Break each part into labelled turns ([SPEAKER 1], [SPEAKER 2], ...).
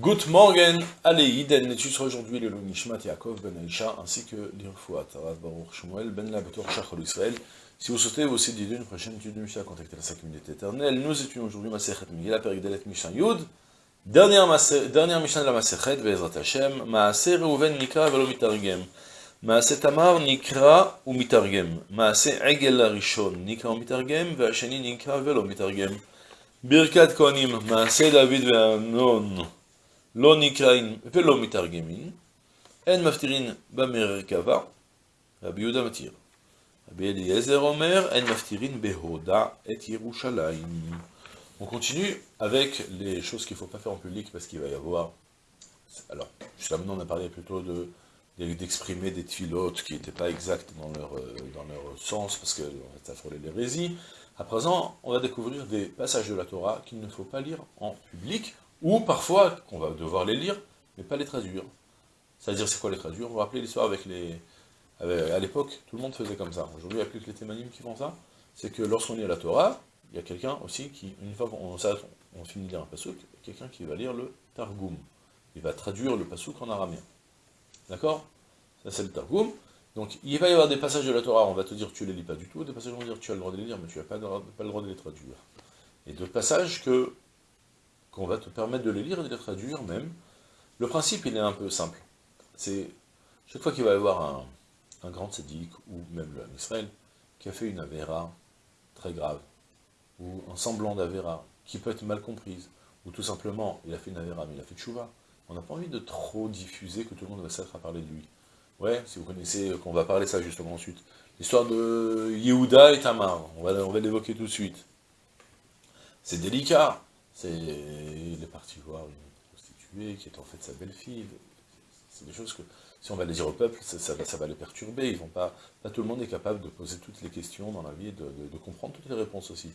[SPEAKER 1] Good morning, allez, Iden, sera aujourd'hui le Nishmat Yaakov ben Aisha, ainsi que l'Irfouat, Rav Baruch Shmuel ben Labator Shachol Israël. Si vous souhaitez vous aussi d'aider une prochaine étude de Mishnah, contactez la 5 minutes éternelle. Nous étudions aujourd'hui Masechet Megillah, Perigdalet Mishnah Yud, dernière, dernière Mishnah de la Masechet, Be'ezrat Hashem, Maaseh Reuven Nikra velo mitargem, Maaseh Tamar Nikra ou mitargem, Maaseh Egel Rishon Nikra ou mitargem, Nikra velo mitargem, Birkat Kohanim, Maaseh David ve'Amnon, לא נקראים ולא מתרגמים, אין מפטירין במרכבה, רבי יהודה מתיר. רבי אליעזר אומר, אין מפטירין בהודה את ירושלים. On continue avec les choses qu'il ne faut pas faire en public parce qu'il va y avoir... Alors, jusqu'à maintenant on a parlé plutôt de d'exprimer des tfilotes qui n'étaient pas exactes dans leur, dans leur sens, parce que ça frôlait l'hérésie. À présent, on va découvrir des passages de la Torah qu'il ne faut pas lire en public, ou parfois, qu'on va devoir les lire, mais pas les traduire. C'est-à-dire, c'est quoi les traduire? On va rappeler l'histoire avec les... à l'époque, tout le monde faisait comme ça. Aujourd'hui, il n'y a plus que les témanim qui font ça. C'est que lorsqu'on lit la Torah, il y a quelqu'un aussi qui, une fois qu'on on finit de lire un a quelqu'un qui va lire le Targum. Il va traduire le pasouk en araméen. D'accord? Ça, c'est le Targum. Donc, il va y avoir des passages de la Torah, on va te dire tu les lis pas du tout, des passages on va dire tu as le droit de les lire, mais tu n'as pas, pas le droit de les traduire. Et d'autres passages que qu'on va te permettre de les lire et de les traduire même. Le principe, il est un peu simple. C'est, chaque fois qu'il va y avoir un, grand tzaddik, ou même le Israël, qui a fait une avéra très grave, ou un semblant d'avéra, qui peut être mal comprise, ou tout simplement, il a fait une avéra, mais il a fait chouva, on n'a pas envie de trop diffuser que tout le monde va s'être à parler de lui. Ouais, si vous connaissez, qu'on va parler ça justement ensuite. L'histoire de Yehuda et Tamar, on on va l'évoquer tout de suite. C'est délicat, c'est, il est parti voir une prostituée qui est en fait sa belle-fille. C'est des choses que, si on va les dire au peuple, ça, va, les perturber. Ils vont pas, pas tout le monde est capable de poser toutes les questions dans la vie et de, comprendre toutes les réponses aussi.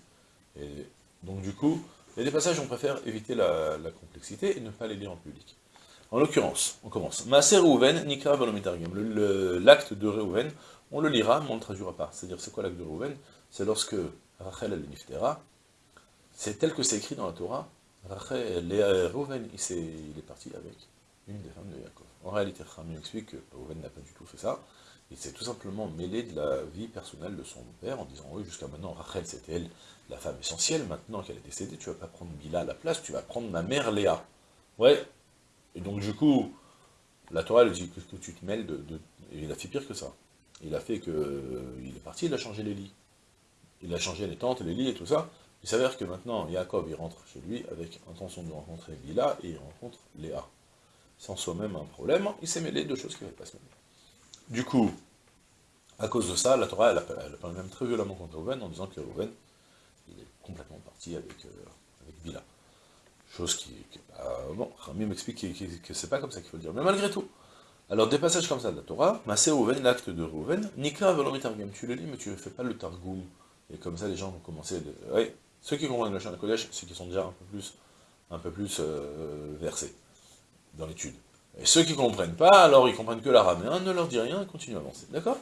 [SPEAKER 1] Et donc du coup, il y a des passages où on préfère éviter la, complexité et ne pas les lire en public. En l'occurrence, on commence. Maaser Reuven, Nikra L'acte de Reuven, on le lira, mais on ne le traduira pas. C'est-à-dire, c'est quoi l'acte de Reuven C'est lorsque Rachel al Niftera, c'est tel que c'est écrit dans la Torah, Rachel, Reuven, il, il, est parti avec une des femmes de Yaakov. En réalité, Rami explique que Reuven n'a pas du tout fait ça, il s'est tout simplement mêlé de la vie personnelle de son père, en disant, oui, jusqu'à maintenant, Rachel, c'était elle, la femme essentielle, maintenant qu'elle est décédée, tu vas pas prendre Bila à la place, tu vas prendre ma mère Léa. Ouais, et donc du coup, la Torah, elle dit que, tu te mêles de, il a fait pire que ça. Il a fait que... Il est parti, il a changé les lits. Il a changé les tentes, les lits et tout ça, il s'avère que maintenant, Jacob, il rentre chez lui avec intention de rencontrer Bila, et il rencontre Léa. Sans soi-même un problème, il s'est mêlé de choses qui n'avaient pas se. Du coup, à cause de ça, la Torah, elle, elle, parle même très violemment contre Reuven, en disant que Reuven, il est complètement parti avec, euh. Chose qui, bon, Rami m'explique que, c'est pas comme ça qu'il faut le dire, mais malgré tout. Alors, des passages comme ça de la Torah, Masé Reuven, l'acte de Reuven, Nikra Velomitargum, tu le lis, mais tu ne fais pas le Targum. Et comme ça, les gens vont commencer, de, ceux qui comprennent le chien de Kodesh, c'est qui sont déjà un peu plus, un peu plus euh, versés dans l'étude. Et ceux qui ne comprennent pas, alors ils comprennent que l'araméen, ne leur dit rien continue à avancer. D'accord?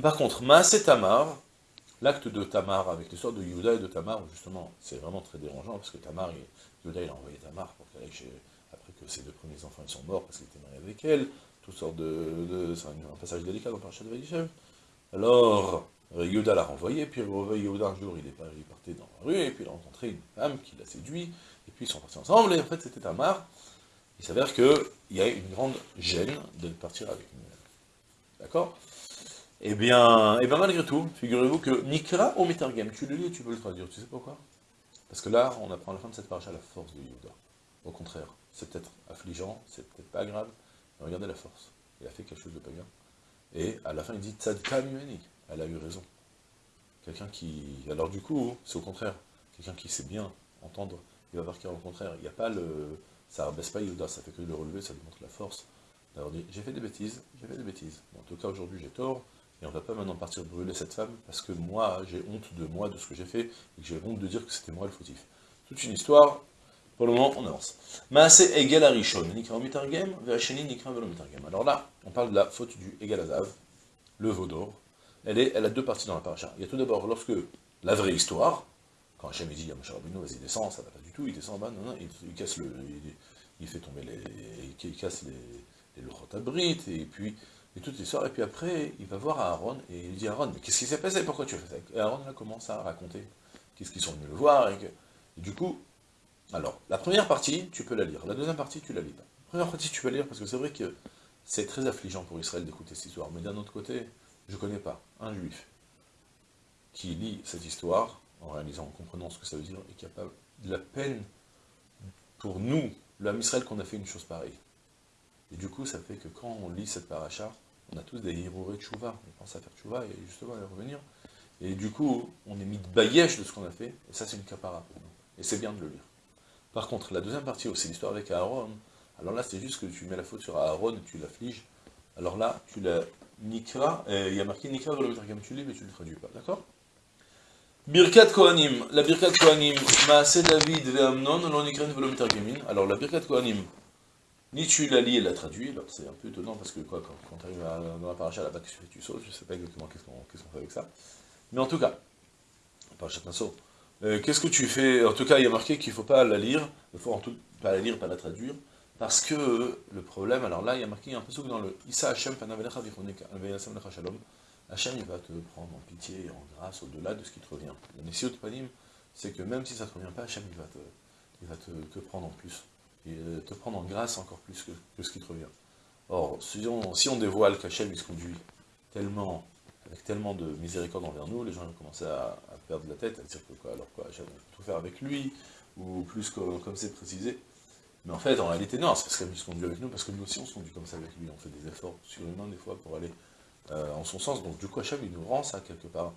[SPEAKER 1] Par contre, Maasé Tamar, l'acte de Tamar, avec l'histoire de Yuda et de Tamar, justement, c'est vraiment très dérangeant, parce que Tamar, il, il a envoyé Tamar pour qu'elle aille après que ses deux premiers enfants ils sont morts, parce qu'il était marié avec elle, toutes sortes de... c'est un, passage délicat dans Parashat Vaïchev. Alors, Yoda l'a renvoyé, puis Yoda un jour il, est, il partait dans la rue, et puis il a rencontré une femme qui l'a séduit, et puis ils sont partis ensemble, et en fait c'était Tamar. Il s'avère qu'il y a une grande gêne de partir avec une D'accord? Eh bien, et bien malgré tout, figurez-vous que Nikra au Metargem, tu le lis et tu peux le traduire, tu sais pourquoi? Parce que là, on apprend à la fin de cette paracha la force de Yoda. Au contraire, c'est peut-être affligeant, c'est peut-être pas grave, mais regardez la force. Il a fait quelque chose de pagan. Et à la fin, il dit Tzadka elle a eu raison. Quelqu'un qui... Alors du coup, c'est au contraire. Quelqu'un qui sait bien entendre, il va voir qu'il y a au contraire. Il n'y a pas le... Ça rabaisse pas Yoda, ça fait que le relever, ça lui montre la force d'avoir dit, j'ai fait des bêtises, j'ai fait des bêtises. en tout cas, aujourd'hui, j'ai tort, et on va pas maintenant partir brûler cette femme, parce que moi, j'ai honte de moi, de ce que j'ai fait, et que j'ai honte de dire que c'était moi le fautif. Toute une histoire, pour le moment, on avance. Maase Egel Arishon, Nikra Mitargem, Nikra. Alors là, on parle de la faute du Egel Azav, le veau d'or, elle, a deux parties dans la paracha. Il y a tout d'abord, lorsque la vraie histoire, quand Hachem dit à Moshe Rabbeinu, vas-y descend, ça va pas du tout, il descend en bas, non, non, il, casse le, il, fait tomber les... il casse les, les et puis, toute l'histoire, et puis après, il va voir Aaron, et il dit Aaron, mais qu'est-ce qui s'est passé, pourquoi tu as fait ça? Et Aaron, commence à raconter qu'est-ce qu'ils sont venus le voir, et, que, du coup, alors, la première partie, tu peux la lire, la deuxième partie, tu la lis pas. La première partie, tu peux la lire, parce que c'est vrai que c'est très affligeant pour Israël d'écouter cette histoire, mais d'un autre côté, je ne connais pas un juif qui lit cette histoire, en réalisant, en comprenant ce que ça veut dire, et qui a pas de la peine pour nous, l'homme Israël, qu'on a fait une chose pareille. Et du coup, ça fait que quand on lit cette paracha, on a tous des héros de chouva, on pense à faire chouva et justement à revenir. Et du coup, on est mis de baillèche de ce qu'on a fait, et ça c'est une capara pour nous. Et c'est bien de le lire. Par contre, la deuxième partie, c'est l'histoire avec Aaron, alors là c'est juste que tu mets la faute sur Aaron et tu l'affliges. Alors là, tu la nikra, il y a marqué nikra le tu lis, mais tu ne le traduis pas, d'accord? Birkat Kohanim, la Birkat Kohanim, Maase David ve Amnon, l'on Alors la Birkat Kohanim, ni tu la lis et la traduis, alors c'est un peu étonnant parce que quoi, quand, tu arrives dans la paracha là-bas, tu, tu sautes, je ne sais pas exactement qu'est-ce qu'on fait avec ça. Mais en tout cas, paracha Nassau, euh, qu'est-ce que tu fais? En tout cas, il y a marqué qu'il ne faut pas la lire, il faut en tout pas la lire, pas la traduire, parce que le problème, alors là, il y a marqué un peu dans le Issa Hashem Panavelecha Shalom, Hachem, il va te prendre en pitié et en grâce au-delà de ce qui te revient. Le Messiot de Panim, c'est que même si ça ne te revient pas, Hachem, il va te, prendre en plus. Et euh, te prendre en grâce encore plus que, ce qui te revient. Or, si on, on dévoile qu'Hachem, il se conduit tellement, avec tellement de miséricorde envers nous, les gens vont commencer à, perdre la tête, à dire que quoi, alors quoi, Hachem, va tout faire avec lui, ou plus comme c'est précisé. Mais en fait, en réalité, non, c'est parce qu'Hachem se conduit avec nous, parce que nous aussi, on se conduit comme ça avec lui. On fait des efforts surhumains, des fois, pour aller euh, en son sens. Donc du coup, Hachem, il nous rend ça quelque part.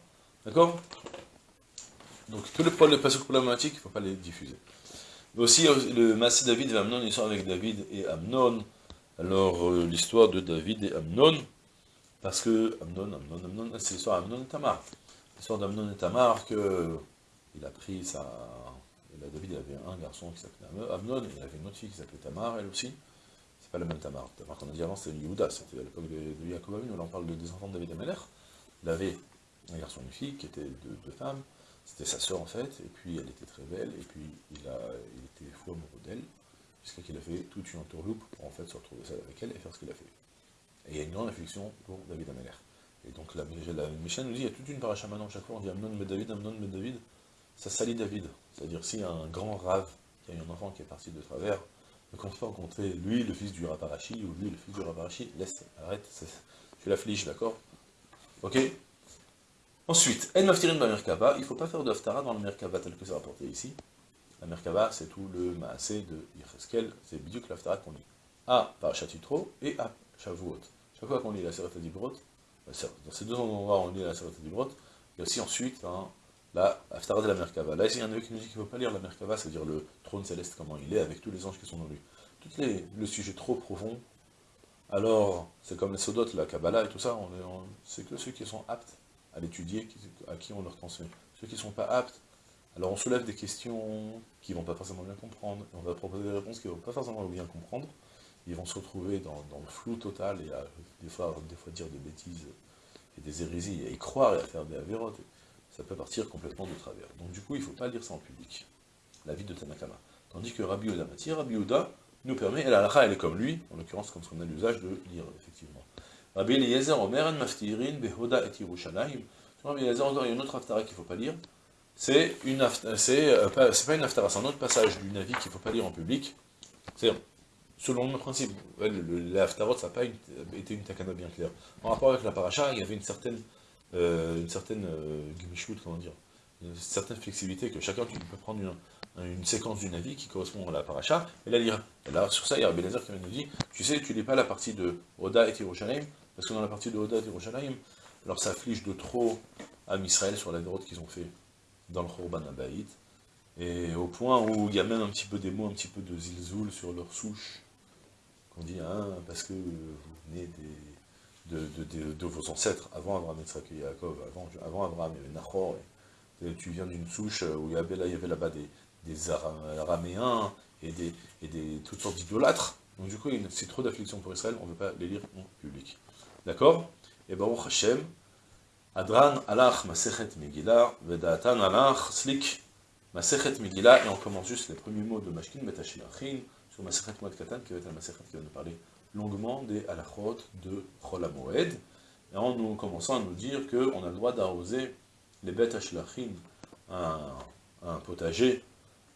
[SPEAKER 1] D'accord? Donc tous les problèmes problématiques, il ne faut pas les diffuser. Mais aussi, euh, le Massé David et Amnon, ils sont avec David et Amnon. Alors, euh, l'histoire de David et Amnon, parce que Amnon, Amnon, Amnon, c'est l'histoire d'Amnon et Tamar. L'histoire d'Amnon et Tamar, que il a pris sa... David avait un garçon qui s'appelait Amnon, il avait une autre fille qui s'appelait Tamar, elle aussi pas le même Tamar. Tamar qu'on a dit avant, c'était Yehuda, c'était à l'époque de, de Yaakov où là on parle des enfants de David Ameler. Il avait un garçon et une fille qui étaient deux, femmes, c'était sa sœur en fait, et puis elle était très belle, et puis il, était fou amoureux d'elle, jusqu'à qu'il a fait toute une entourloupe pour en fait se retrouver seul avec elle et faire ce qu'il a fait. Et il y a une grande affliction pour David Ameler. Et donc la, la Michel nous dit, il y a toute une paracha maintenant, chaque fois on dit Amnon mais David, Amnon mais David, ça salit David. C'est-à-dire s'il y a un grand rave qui a eu un enfant qui est parti de travers, quand tu vas rencontrer lui, le fils du Raparachi, ou lui, le fils du Raparachi, laisse, arrête, tu l'affliges, d'accord? Ok? Ensuite, En Maftirin Merkaba, il ne faut pas faire de dans le Merkaba tel que c'est rapporté ici. La Merkaba, c'est tout le Maasé de Yecheskel, c'est Biduk l'Haftara qu'on lit. À Parachatitro et à Shavuot. Chaque fois qu'on lit la Serata d'Ibrot, dans ces deux endroits on lit la Serata d'Ibrot, il y a aussi ensuite hein, la Haftara de la Merkava. Là, il y en a qui nous dit qu'il ne faut pas lire la Merkava, c'est-à-dire le trône céleste, comment il est, avec tous les anges qui sont dans lui. Tout les, le sujet trop profond, alors, c'est comme les sodotes, la Kabbalah et tout ça, c'est que ceux qui sont aptes à l'étudier, à qui on leur transmet. Ceux qui ne sont pas aptes, alors on soulève des questions qui ne vont pas forcément bien comprendre, et on va proposer des réponses qui ne vont pas forcément bien comprendre, ils vont se retrouver dans, le flou total, et à, des, fois, des fois dire des bêtises, et des hérésies, et y croire, et à faire des avérotes, ça peut partir complètement de travers. Donc du coup, il ne faut pas lire ça en public, la vie de Tanakama. Tandis que Rabbi Oda Mati, Rabbi Oda nous permet, et la halakha elle est comme lui, en l'occurrence comme ce qu'on a l'usage de lire, effectivement. Rabbi Eliezer Omer en Maftirin Behoda et Yerushalayim. Rabbi Eliezer, encore, il y a une autre haftara qu'il ne faut pas lire. C'est une c'est euh, pas, une haftara, c'est un autre passage du Navi qu'il ne faut pas lire en public. C'est selon le principe. La ça n'a pas été une takana bien claire. En rapport avec la paracha, il y avait une certaine euh, une certaine euh, comment dire, une certaine flexibilité, que chacun tu peux prendre une, séquence d'une avis qui correspond à la paracha, et la lire. Et là, sur ça, il y a Bénézer qui nous dit, tu sais, tu lis pas la partie de Oda et Yerushalayim, parce que dans la partie de Oda et Yerushalayim, alors ça afflige de trop à Israël sur la droite qu'ils ont fait dans le Khorban Abaïd, et au point où il y a même un petit peu des mots, un petit peu de zilzoul sur leur souche, qu'on dit, hein, parce que vous venez des de, vos ancêtres, avant Abraham, et Yaakov, avant, avant Abraham, il y avait Nahor, tu viens d'une souche où il y avait, là-bas des, des Araméens et, des, et des, toutes sortes d'idolâtres. Donc du coup, c'est trop d'affliction pour Israël, on ne veut pas les lire en public. D'accord? Et Baruch Hashem, Adran alach masechet Megillah, Vedatan alach slik masechet Megillah, et on commence juste les premiers mots de Mashkin Metashilachin, sur Masechet Moed Katan, qui va être un Masechet qui va nous parler longuement des halachot de Chol HaMoed, et en nous commençant à nous dire qu'on a le droit d'arroser les bêtes Ashlachin, un, un potager,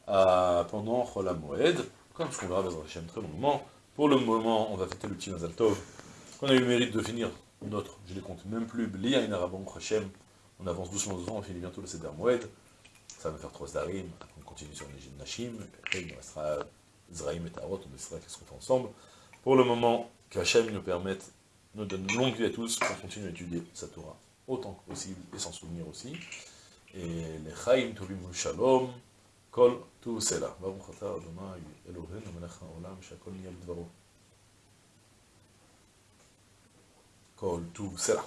[SPEAKER 1] pendant Chol HaMoed, comme ce qu'on verra dans Hashem très longuement. Pour le moment, on va fêter le petit Mazal qu'on a eu le mérite de finir notre, je les compte même plus, Blia Inarabon Hashem, on avance doucement devant, on finit bientôt le Seder Moed, ça va faire trois Zdarim, on continue sur les Nashim, et il nous restera Zraïm et Tarot, on décidera qu'est-ce qu'on fait ensemble pour le moment, qu'Hachem nous permette, nous donne longue vie à tous, qu'on continue à étudier sa Torah autant que possible et s'en souvenir aussi. Et les Chaim Tovim Shalom, Kol Tu Sela. Baruch Ata Adonai Eloheinu Melech Haolam Shakol Dvaro. Kol Sela.